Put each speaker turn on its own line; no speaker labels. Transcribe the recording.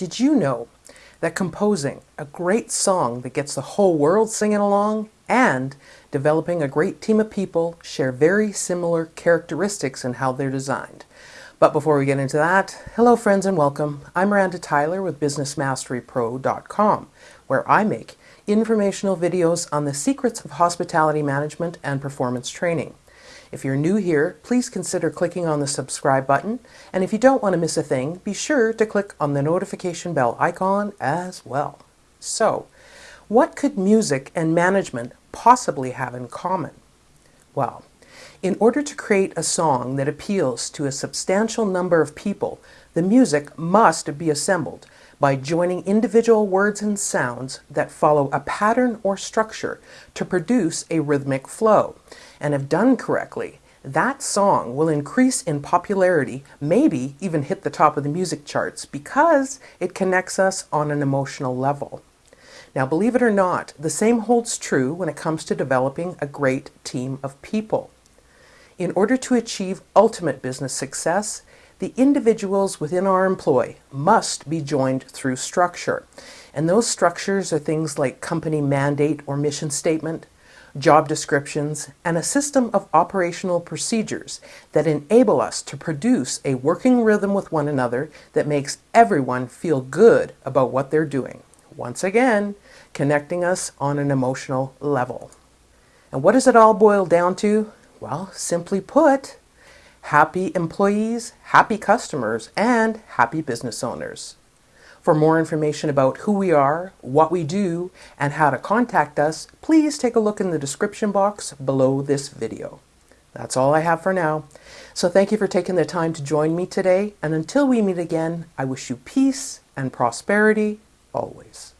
Did you know that composing a great song that gets the whole world singing along and developing a great team of people share very similar characteristics in how they're designed? But before we get into that, hello friends and welcome. I'm Miranda Tyler with BusinessMasteryPro.com, where I make informational videos on the secrets of hospitality management and performance training. If you're new here, please consider clicking on the subscribe button, and if you don't want to miss a thing, be sure to click on the notification bell icon as well. So, what could music and management possibly have in common? Well, in order to create a song that appeals to a substantial number of people, the music must be assembled by joining individual words and sounds that follow a pattern or structure to produce a rhythmic flow. And if done correctly, that song will increase in popularity, maybe even hit the top of the music charts because it connects us on an emotional level. Now, believe it or not, the same holds true when it comes to developing a great team of people. In order to achieve ultimate business success, the individuals within our employ must be joined through structure. And those structures are things like company mandate or mission statement, job descriptions, and a system of operational procedures that enable us to produce a working rhythm with one another that makes everyone feel good about what they're doing. Once again, connecting us on an emotional level. And what does it all boil down to? Well, simply put, happy employees, happy customers, and happy business owners. For more information about who we are, what we do, and how to contact us, please take a look in the description box below this video. That's all I have for now. So thank you for taking the time to join me today, and until we meet again, I wish you peace and prosperity always.